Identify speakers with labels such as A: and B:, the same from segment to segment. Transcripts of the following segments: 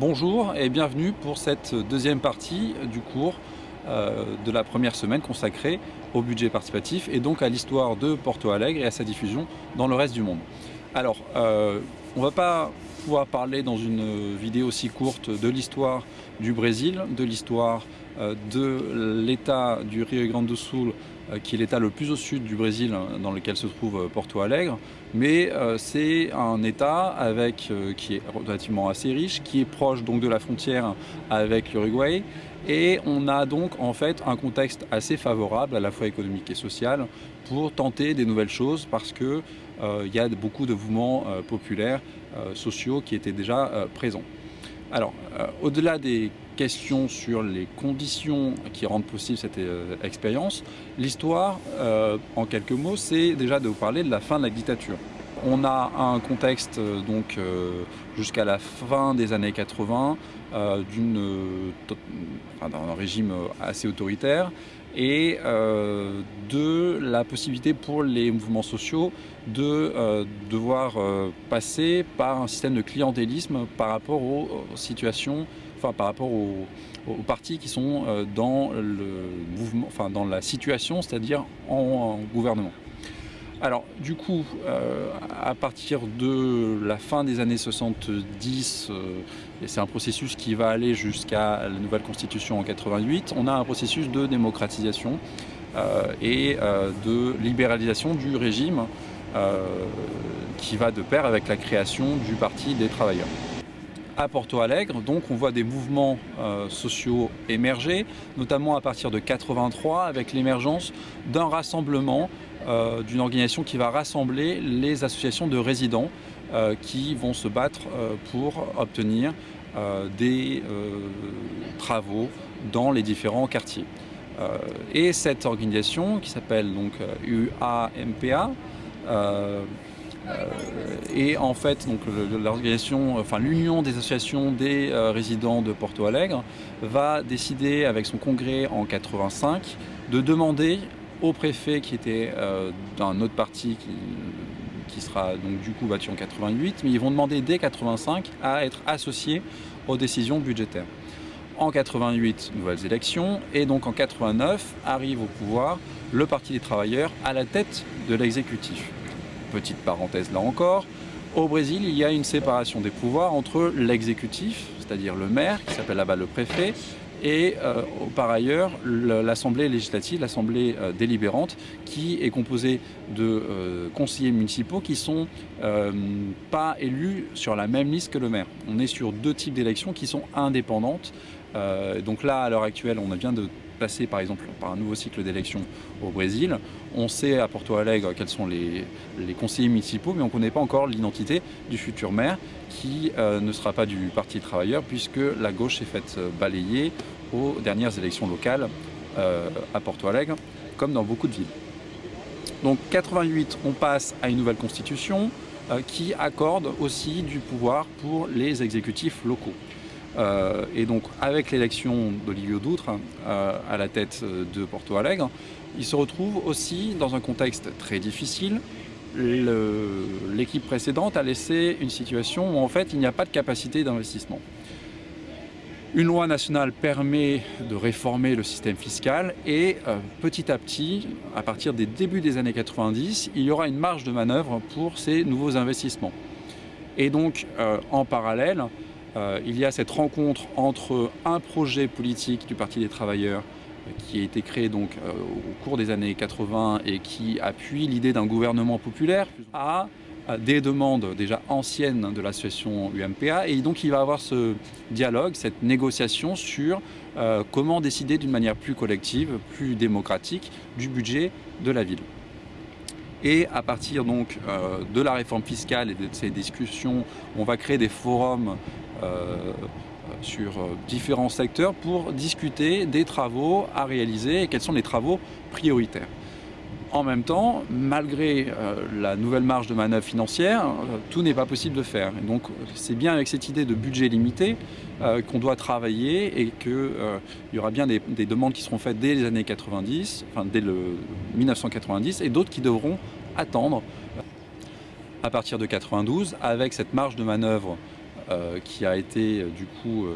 A: Bonjour et bienvenue pour cette deuxième partie du cours euh, de la première semaine consacrée au budget participatif et donc à l'histoire de Porto Alegre et à sa diffusion dans le reste du monde. Alors, euh, on ne va pas pouvoir parler dans une vidéo aussi courte de l'histoire du Brésil, de l'histoire euh, de l'état du Rio Grande do Sul qui est l'état le plus au sud du Brésil hein, dans lequel se trouve euh, Porto Alegre. Mais euh, c'est un état avec, qui est relativement assez riche, qui est proche donc de la frontière avec l'Uruguay. Et on a donc en fait un contexte assez favorable à la fois économique et social pour tenter des nouvelles choses parce qu'il il y a beaucoup de mouvements populaires, sociaux qui étaient déjà présents. Alors, au-delà des question sur les conditions qui rendent possible cette euh, expérience, l'histoire, euh, en quelques mots, c'est déjà de vous parler de la fin de la dictature. On a un contexte euh, donc jusqu'à la fin des années 80 d'un régime assez autoritaire et de la possibilité pour les mouvements sociaux de devoir passer par un système de clientélisme par rapport aux situations par rapport aux, partis qui sont euh, dans, le mouvement, enfin, dans la situation, c'est-à-dire en, gouvernement. Alors du coup, euh, à partir de la fin des années 70, euh, et c'est un processus qui va aller jusqu'à la nouvelle constitution en 88, on a un processus de démocratisation et de libéralisation du régime qui va de pair avec la création du Parti des travailleurs Porto Alegre. Donc on voit des mouvements euh, sociaux émerger, notamment à partir de 83 avec l'émergence d'un rassemblement, euh, d'une organisation qui va rassembler les associations de résidents euh, qui vont se battre pour obtenir des travaux dans les différents quartiers. et cette organisation qui s'appelle donc UAMPA et en fait, l'union des associations des euh, résidents de Porto Alegre va décider avec son congrès en 85 de demander au préfet qui était euh, d'un autre parti qui, qui, sera donc du coup battu en 88, mais ils vont demander dès 85 à être associés aux décisions budgétaires. En 88, nouvelles élections, et donc en 89 arrive au pouvoir le Parti des travailleurs à la tête de l'exécutif petite parenthèse là encore, au Brésil, il y a une séparation des pouvoirs entre l'exécutif, c'est-à-dire le maire, qui s'appelle là-bas le préfet, et euh, par ailleurs l'Assemblée législative, l'Assemblée euh, délibérante, qui est composée de euh, conseillers municipaux qui sont pas élus sur la même liste que le maire. On est sur deux types d'élections qui sont indépendantes. donc là, à l'heure actuelle, on vient de passer par exemple par un nouveau cycle d'élections au Brésil. On sait à Porto Alegre quels sont les, conseillers municipaux, mais on ne connaît pas encore l'identité du futur maire qui euh, ne sera pas du Parti travailleur puisque la gauche s'est faite euh, balayer aux dernières élections locales euh, à Porto Alegre, comme dans beaucoup de villes. Donc 88, on passe à une nouvelle constitution qui accorde aussi du pouvoir pour les exécutifs locaux. Euh, et donc avec l'élection d'Olivier Doutre euh, à la tête de Porto Alegre, il se retrouve aussi dans un contexte très difficile. L'équipe précédente a laissé une situation où en fait il n'y a pas de capacité d'investissement. Une loi nationale permet de réformer le système fiscal et euh, petit à petit, à partir des débuts des années 90, il y aura une marge de manœuvre pour ces nouveaux investissements. Et donc en parallèle, euh, il y a cette rencontre entre un projet politique du Parti des travailleurs euh, qui a été créé donc euh, au cours des années 80 et qui appuie l'idée d'un gouvernement populaire à des demandes déjà anciennes de l'association UMPA et donc il va avoir ce dialogue, cette négociation sur comment décider d'une manière plus collective, plus démocratique du budget de la ville. Et à partir donc de la réforme fiscale et de ces discussions, on va créer des forums sur euh, différents secteurs pour discuter des travaux à réaliser et quels sont les travaux prioritaires. En même temps, malgré euh, la nouvelle marge de manœuvre financière, tout n'est pas possible de faire. Donc c'est bien avec cette idée de budget limité qu'on doit travailler et qu'il y aura bien des, des, demandes qui seront faites dès les années 90, enfin dès le 1990, et d'autres qui devront attendre à partir de 92 avec cette marge de manœuvre qui a été du coup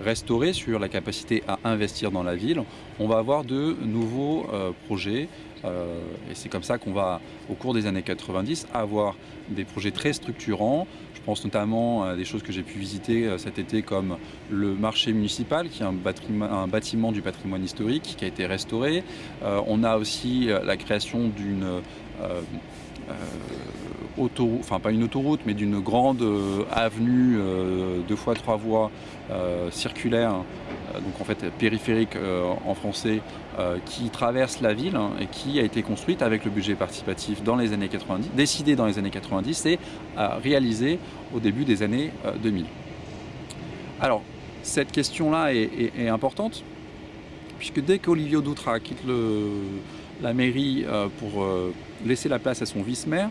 A: restauré sur la capacité à investir dans la ville, on va avoir de nouveaux projets et c'est comme ça qu'on va, au cours des années 90, avoir des projets très structurants. Je pense notamment à des choses que j'ai pu visiter cet été comme le marché municipal, qui est un bâtiment du patrimoine historique qui a été restauré. on a aussi la création d'une autoroute, enfin pas une autoroute, mais d'une grande euh, avenue euh, deux fois trois voies euh, circulaire, donc en fait périphérique en français, qui traverse la ville hein, et qui a été construite avec le budget participatif dans les années 90, décidé dans les années 90 et réalisé au début des années 2000. Alors, cette question-là est, importante, puisque dès qu'Olivier Doutra quitte le, la mairie pour laisser la place à son vice-maire,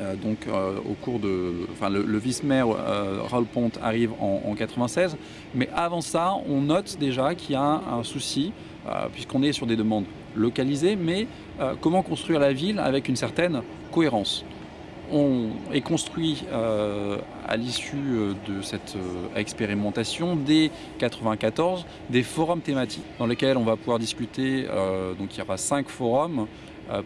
A: euh, donc euh, au cours de, enfin le, vice-maire euh, Raoul Pont arrive en, en, 96, mais avant ça, on note déjà qu'il y a un, souci, puisqu'on est sur des demandes localisées, mais comment construire la ville avec une certaine cohérence? On est construit à l'issue de cette expérimentation dès 94 des forums thématiques dans lesquels on va pouvoir discuter. donc il y aura cinq forums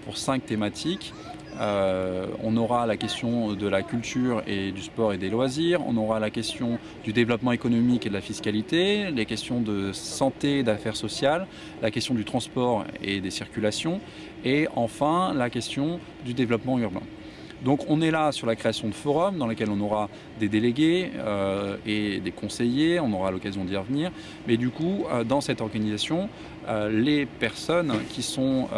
A: pour cinq thématiques euh, on aura la question de la culture et du sport et des loisirs, on aura la question du développement économique et de la fiscalité, les questions de santé et d'affaires sociales, la question du transport et des circulations, et enfin la question du développement urbain. Donc on est là sur la création de forums dans lesquels on aura des délégués euh, et des conseillers, on aura l'occasion d'y revenir, mais du coup euh, dans cette organisation, les personnes qui sont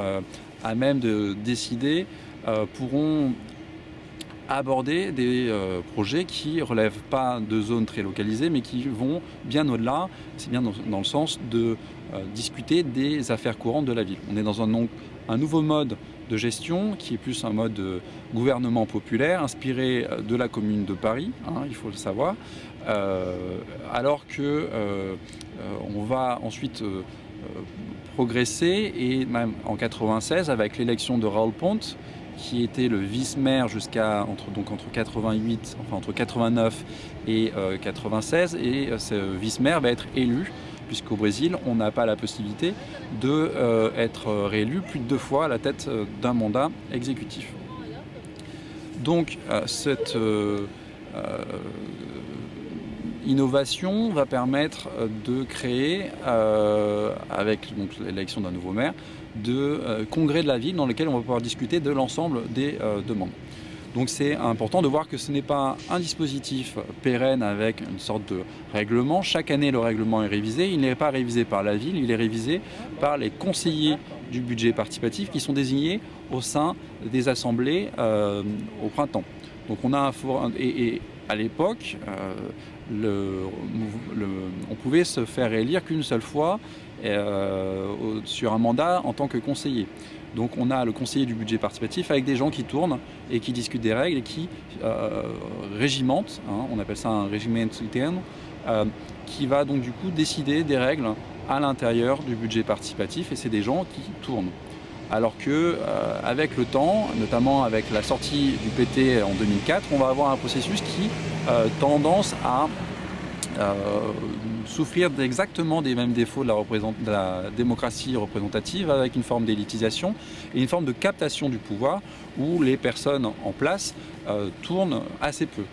A: à même de décider euh, pourront aborder des euh, projets qui ne relèvent pas de zones très localisées, mais qui vont bien au-delà, c'est bien dans, le sens de euh, discuter des affaires courantes de la ville. On est dans un nouveau mode de gestion qui est plus un mode de gouvernement populaire inspiré de la commune de Paris, hein, il faut le savoir, alors que on va ensuite progresser et même en 96 avec l'élection de Raoul Pont qui était le vice-maire jusqu'à entre, donc entre 88, enfin entre 89 et 96, euh, et euh, ce vice-maire va être élu puisqu'au Brésil, on n'a pas la possibilité d'être euh, être réélu plus de deux fois à la tête d'un mandat exécutif. Donc cette innovation va permettre de créer, avec l'élection d'un nouveau maire, de euh, congrès de la ville dans lequel on va pouvoir discuter de l'ensemble des euh, demandes. Donc c'est important de voir que ce n'est pas un dispositif pérenne avec une sorte de règlement. Chaque année, le règlement est révisé. Il n'est pas révisé par la ville, il est révisé par les conseillers du budget participatif qui sont désignés au sein des assemblées euh, au printemps. Donc on a un forum, et, à l'époque, on pouvait se faire élire qu'une seule fois euh, sur un mandat en tant que conseiller. Donc on a le conseiller du budget participatif avec des gens qui tournent et qui discutent des règles et qui euh, régimentent, hein, on appelle ça un régiment interne, euh, qui va donc du coup décider des règles à l'intérieur du budget participatif et c'est des gens qui tournent. Alors que euh, avec le temps, notamment avec la sortie du PT en 2004, on va avoir un processus qui a tendance à souffrir exactement des mêmes défauts de la, démocratie représentative avec une forme d'élitisation et une forme de captation du pouvoir où les personnes en place euh, tournent assez peu.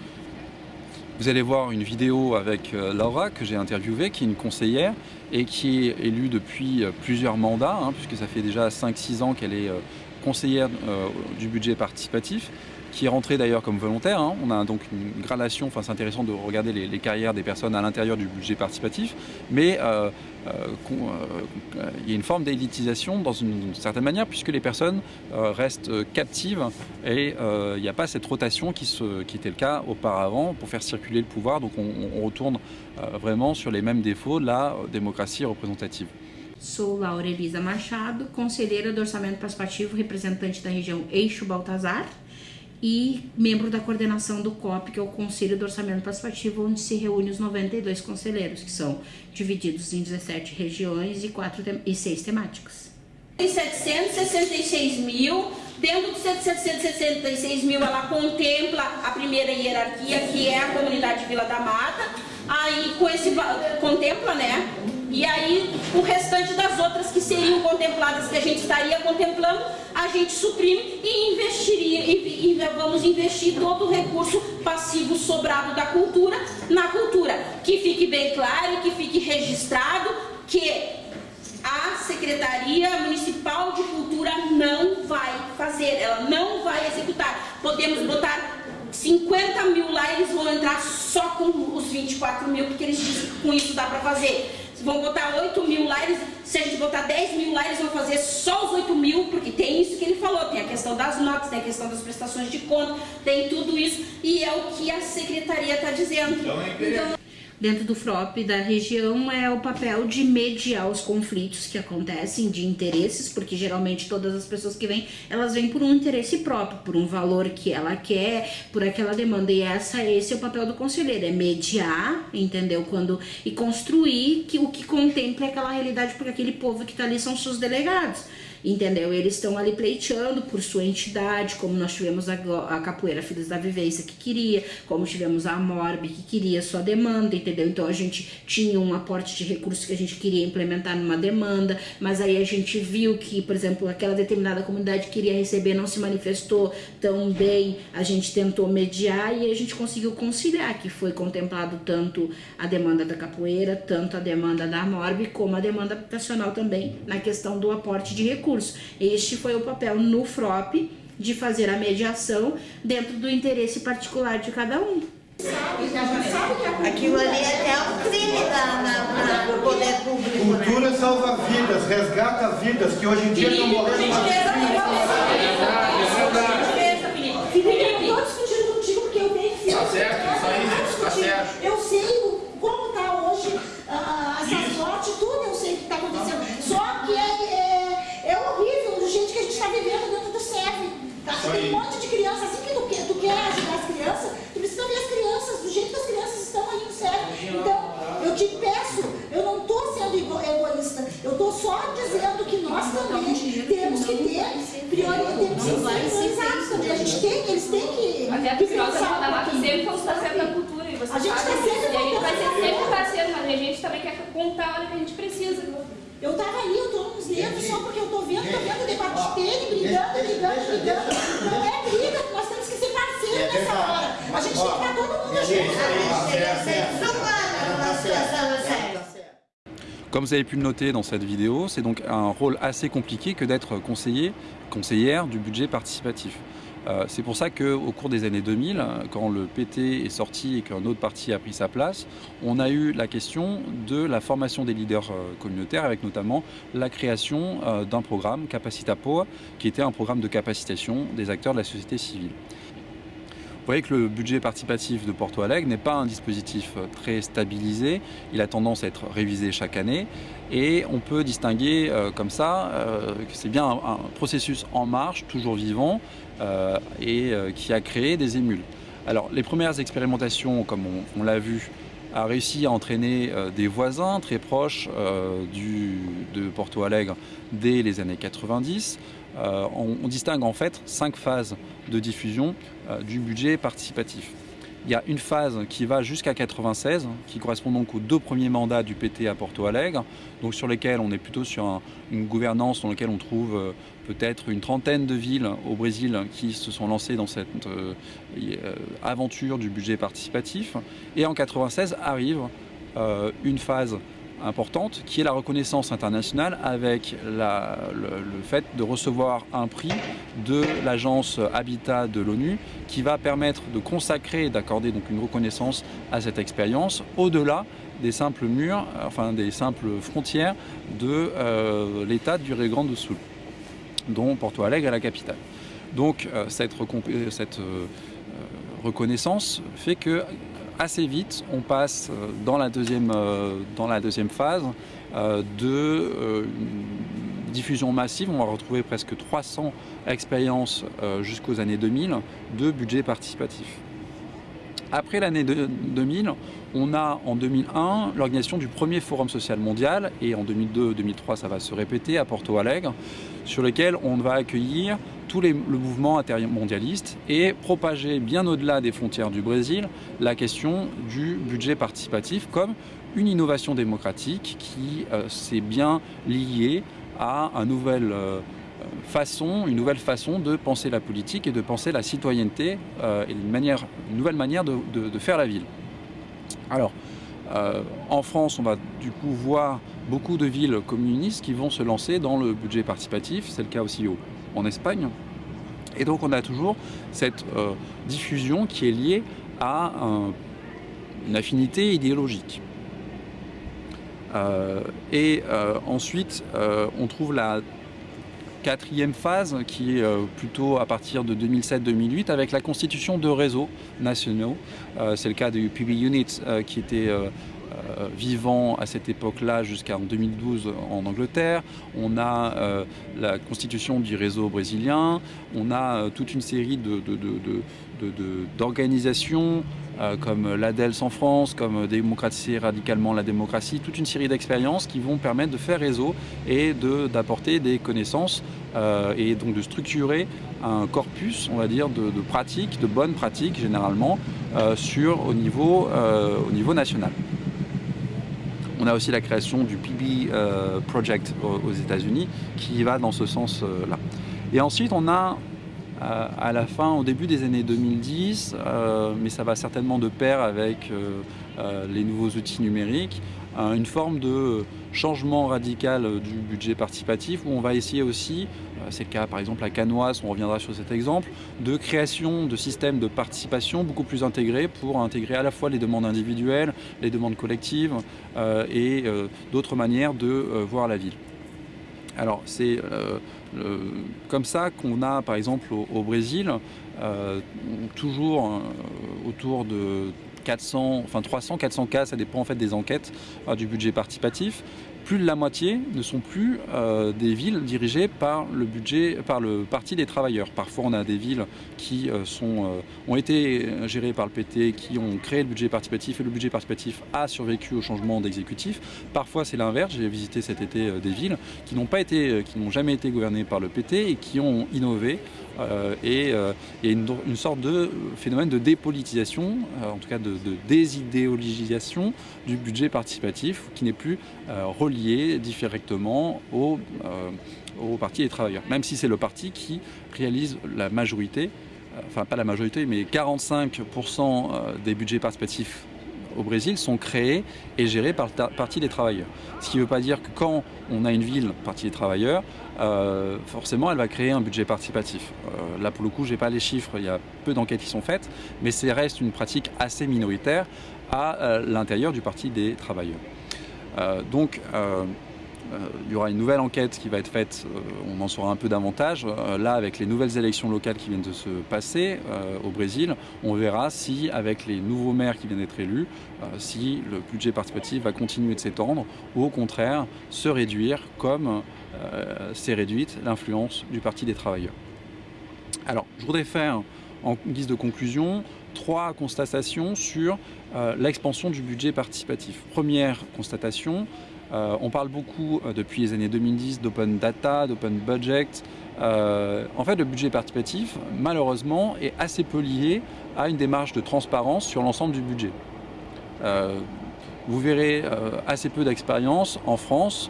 A: Vous allez voir une vidéo avec euh, Laura que j'ai interviewée, qui est une conseillère et qui est élue depuis euh, plusieurs mandats, hein, puisque ça fait déjà 5-6 ans qu'elle est conseillère du budget participatif qui est rentré d'ailleurs comme volontaire. Hein. On a donc une gradation, enfin c'est intéressant de regarder les, carrières des personnes à l'intérieur du budget participatif, mais euh, euh, euh, il y a une forme d'élitisation dans une, certaine manière puisque les personnes restent captives et il n'y a pas cette rotation qui, se, qui, était le cas auparavant pour faire circuler le pouvoir. Donc on, on retourne vraiment sur les mêmes défauts de la démocratie représentative.
B: Sou Laura Elisa Machado, conselheira do Orçamento Participativo, representante da região Eixo Baltazar. E membro da coordenação do COP, que é o Conselho do Orçamento Participativo, onde se reúne os 92 conselheiros, que são divididos em 17 regiões e, 4 e 6 temáticas. 766 mil Dentro dos 766 mil, ela contempla a primeira hierarquia, que é a comunidade Vila da Mata. Aí, com esse contempla, né? E aí, o restante das outras que seriam contempladas, que a gente estaria contemplando, a gente suprime e investiria, e, e vamos investir todo o recurso passivo sobrado da cultura na cultura. Que fique bem claro que fique registrado que a Secretaria Municipal de Cultura não vai fazer, ela não vai executar. Podemos botar 50 mil lá, eles vão entrar só com os 24 mil, porque eles dizem que com isso dá para fazer. Vão botar 8 mil lá, eles, se a gente botar 10 mil lá, vão fazer só os 8 mil, porque tem isso que ele falou, tem a questão das notas, tem a questão das prestações de conta, tem tudo isso, e é o que a secretaria está dizendo. Então, é dentro do FROP da região é o papel de mediar os conflitos que acontecem de interesses, porque geralmente todas as pessoas que vêm, elas vêm por um interesse próprio, por um valor que ela quer, por aquela demanda. E essa, esse é o papel do conselheiro, é mediar, entendeu? Quando e construir que o que contempla aquela realidade, porque aquele povo que está ali são seus delegados entendeu? Eles estão ali pleiteando por sua entidade, como nós tivemos a, a Capoeira Filhos da Vivência que queria, como tivemos a Morb que queria sua demanda, entendeu? Então a gente tinha um aporte de recursos que a gente queria implementar numa demanda, mas aí a gente viu que, por exemplo, aquela determinada comunidade queria receber não se manifestou tão bem, a gente tentou mediar e a gente conseguiu conciliar, que foi contemplado tanto a demanda da capoeira, tanto a demanda da Morb, como a demanda habitacional também, na questão do aporte de recursos recurso. Este foi o papel no FROP de fazer a mediação dentro do interesse particular de cada um.
C: Aquilo ali é até um crime na, na, no poder público.
D: Né? Cultura né? salva vidas, resgata vidas que hoje em dia estão morrendo.
E: Só
F: porque
E: eu tô vendo, tô vendo o debate de tênis, brigando, brigando, brigando. Não é briga, nós temos que ser parceiros é nessa hora. A gente tem que estar todo mundo junto.
A: Comme vous avez pu le noter dans cette vidéo, c'est donc un rôle assez compliqué que d'être conseiller, conseillère du budget participatif. Euh, c'est pour ça qu'au cours des années 2000, quand le PT est sorti et qu'un autre parti a pris sa place, on a eu la question de la formation des leaders euh, communautaires avec notamment la création euh, d'un programme Capacitapo qui était un programme de capacitation des acteurs de la société civile. Voyez que le budget participatif de Porto Alegre n'est pas un dispositif très stabilisé, il a tendance à être révisé chaque année et on peut distinguer comme ça que c'est bien un, processus en marche, toujours vivant, euh, et euh, qui a créé des émules. Alors les premières expérimentations, comme on, l'a vu, a réussi à entraîner euh, des voisins très proches de Porto Alegre dès les années 90. On, on, distingue en fait cinq phases de diffusion du budget participatif. Il y a une phase qui va jusqu'à 96, qui correspond donc aux deux premiers mandats du PT à Porto Alegre, donc sur lesquels on est plutôt sur une gouvernance dans laquelle on trouve euh, peut-être une trentaine de villes au Brésil qui se sont lancées dans cette euh, euh, aventure du budget participatif. Et en 96 arrive une phase importante qui est la reconnaissance internationale avec le, fait de recevoir un prix de l'agence Habitat de l'ONU qui va permettre de consacrer et d'accorder donc une reconnaissance à cette expérience au-delà des simples murs, enfin des simples frontières de euh, l'État du Rio Grande do Sul, dont Porto Alegre est la capitale. Donc euh, cette, euh, reconnaissance fait que assez vite, on passe euh, dans la deuxième, euh, dans la deuxième phase euh, de diffusion massive. On va retrouver presque 300 expériences jusqu'aux années 2000 de budget participatif. Après l'année 2000, on a en 2001 l'organisation du premier Forum social mondial et en 2002-2003 ça va se répéter à Porto Alegre sur lequel on va accueillir tout les, le mouvement intermondialiste et propager bien au-delà des frontières du Brésil la question du budget participatif comme une innovation démocratique qui euh, s'est bien liée à un nouvel, euh, façon, une nouvelle façon de penser la politique et de penser la citoyenneté euh, et une, manière, une nouvelle manière de, de, faire la ville. Alors, en France, on va du coup voir beaucoup de villes communistes qui vont se lancer dans le budget participatif. C'est le cas aussi au, en Espagne. Et donc on a toujours cette euh, diffusion qui est liée à un, une affinité idéologique. Euh, et euh, ensuite, euh, on trouve la quatrième phase qui est euh, plutôt à partir de 2007-2008 avec la constitution de réseaux nationaux. Euh, C'est le cas du PB Unit euh, qui était euh, vivant à cette époque-là jusqu'en 2012 en Angleterre. On a euh, la constitution du réseau brésilien. On a euh, toute une série d'organisations comme l'ADELS en France, comme Démocratiser radicalement la démocratie, toute une série d'expériences qui vont permettre de faire réseau et d'apporter des connaissances et donc de structurer un corpus, on va dire, de, pratiques, de bonnes pratiques généralement, sur, au niveau national. On a aussi la création du PB euh, Project aux, États-Unis qui va dans ce sens-là. Et ensuite, on a euh, à la fin, au début des années 2010, euh, mais ça va certainement de pair avec euh, euh les nouveaux outils numériques, euh, une forme de changement radical du budget participatif où on va essayer aussi, euh, c'est le cas par exemple à Canoise, on reviendra sur cet exemple, de création de systèmes de participation beaucoup plus intégrés pour intégrer à la fois les demandes individuelles, les demandes collectives euh, et euh, d'autres manières de euh, voir la ville. Alors c'est euh, comme ça qu'on a par exemple au, Brésil euh, toujours euh, autour de 400, enfin 300, 400 cas, ça dépend en fait des enquêtes euh, du budget participatif. Plus de la moitié ne sont plus euh, des villes dirigées par le budget, par le Parti des travailleurs. Parfois, on a des villes qui euh, ont été gérées par le PT, qui ont créé le budget participatif et le budget participatif a survécu au changement d'exécutif. Parfois, c'est l'inverse. J'ai visité cet été des villes qui n'ont jamais été gouvernées par le PT et qui ont innové et euh, il y a une, sorte de phénomène de dépolitisation, euh, en tout cas de, désidéologisation du budget participatif qui n'est plus euh, relié directement au, au parti des travailleurs, même si c'est le parti qui réalise la majorité, enfin pas la majorité, mais 45% des budgets participatifs au Brésil sont créés et gérés par le Parti des travailleurs. Ce qui ne veut pas dire que quand on a une ville, Parti des travailleurs, euh, forcément elle va créer un budget participatif. Euh, là pour le coup, je n'ai pas les chiffres, il y a peu d'enquêtes qui sont faites, mais ça reste une pratique assez minoritaire à euh, l'intérieur du Parti des travailleurs. Donc il y aura une nouvelle enquête qui va être faite, euh, on en saura un peu davantage. Euh, là, avec les nouvelles élections locales qui viennent de se passer au Brésil, on verra si, avec les nouveaux maires qui viennent d'être élus, si le budget participatif va continuer de s'étendre ou au contraire se réduire comme s'est réduite l'influence du Parti des travailleurs. Alors, je voudrais faire en guise de conclusion trois constatations sur euh, l'expansion du budget participatif. Première constatation, euh, on parle beaucoup euh, depuis les années 2010 d'open data, d'open budget. Euh, en fait, le budget participatif, malheureusement, est assez peu lié à une démarche de transparence sur l'ensemble du budget. Vous verrez assez peu d'expérience en France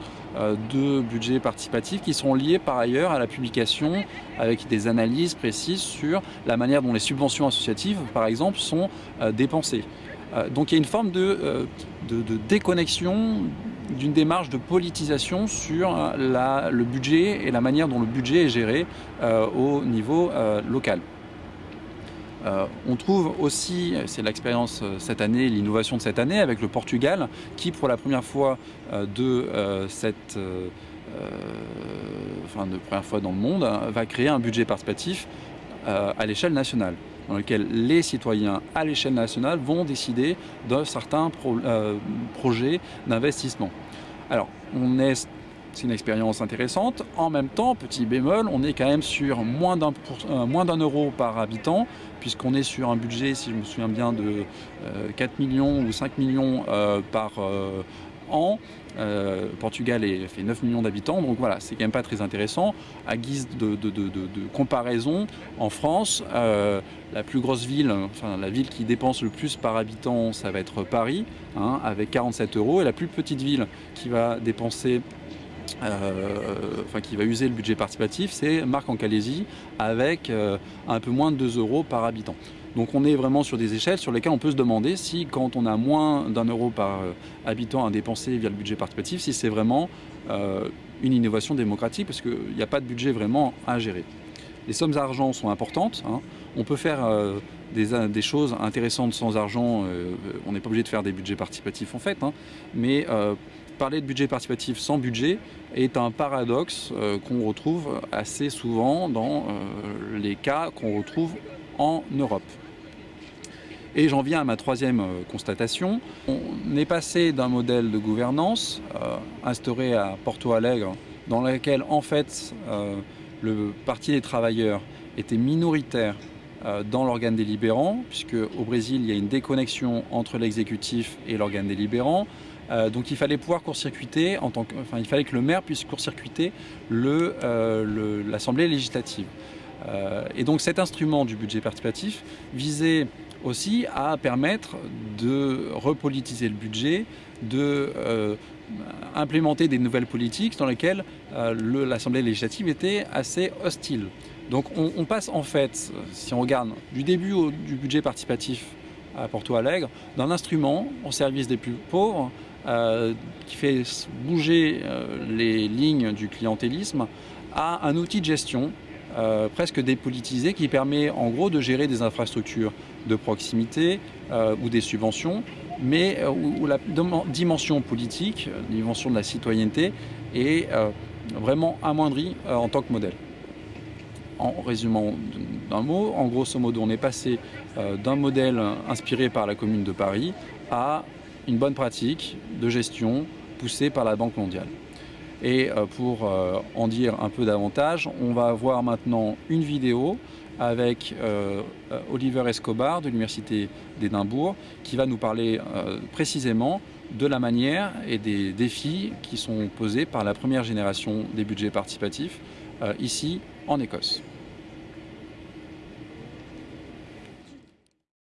A: de budgets participatifs qui sont liés par ailleurs à la publication avec des analyses précises sur la manière dont les subventions associatives, par exemple, sont dépensées. Donc il y a une forme de déconnexion d'une démarche de politisation sur la, le budget et la manière dont le budget est géré euh, au niveau euh, local. Euh, on trouve aussi, c'est l'expérience cette année, l'innovation de cette année avec le Portugal, qui pour la première fois euh, de euh, cette, enfin de première fois dans le monde, va créer un budget participatif à l'échelle nationale dans lequel les citoyens à l'échelle nationale vont décider de certains euh, projets d'investissement. Alors, on est c'est une expérience intéressante. En même temps, petit bémol, on est quand même sur moins d'un euh, euro par habitant, puisqu'on est sur un budget, si je me souviens bien, de euh, 4 millions ou 5 millions euh, par, an. Portugal est, fait 9 millions d'habitants, donc voilà, c'est quand même pas très intéressant. À guise de, comparaison, en France, la plus grosse ville, enfin la ville qui dépense le plus par habitant, ça va être Paris, hein, avec 47 euros, et la plus petite ville qui va dépenser euh, enfin, qui va user le budget participatif, c'est Marc en Calaisie avec euh, un peu moins de 2 euros par habitant. Donc on est vraiment sur des échelles sur lesquelles on peut se demander si quand on a moins d'un euro par euh, habitant à dépenser via le budget participatif, si c'est vraiment une innovation démocratique parce qu'il n'y a pas de budget vraiment à gérer. Les sommes d'argent sont importantes. Hein. On peut faire des, choses intéressantes sans argent. on n'est pas obligé de faire des budgets participatifs en fait. Hein. mais parler de budget participatif sans budget est un paradoxe euh, qu'on retrouve assez souvent dans euh, les cas qu'on retrouve en Europe. Et j'en viens à ma troisième euh, constatation. On est passé d'un modèle de gouvernance instauré à Porto Alegre, dans lequel en fait le Parti des travailleurs était minoritaire dans l'organe délibérant, puisque au Brésil, il y a une déconnexion entre l'exécutif et l'organe délibérant. Euh, donc il fallait pouvoir court-circuiter, enfin il fallait que le maire puisse court-circuiter euh, l'Assemblée législative. Euh, et donc cet instrument du budget participatif visait aussi à permettre de repolitiser le budget, de implémenter des nouvelles politiques dans lesquelles l'Assemblée législative était assez hostile. Donc on, passe en fait, si on regarde du début du budget participatif à Porto Alegre, d'un instrument au service des plus pauvres euh, qui fait bouger euh, les lignes du clientélisme à un outil de gestion euh, presque dépolitisé qui permet en gros de gérer des infrastructures de proximité ou des subventions, mais où, la dimension politique, la dimension de la citoyenneté est vraiment amoindrie en tant que modèle. En résumant d'un mot, en grosso modo, on est passé d'un modèle inspiré par la Commune de Paris à une bonne pratique de gestion poussée par la Banque mondiale. Et euh, pour euh, en dire un peu davantage, on va voir maintenant une vidéo avec euh, Oliver Escobar de l'Université d'Édimbourg qui va nous parler précisément de la manière et des défis qui sont posés par la première génération des budgets participatifs ici en Écosse.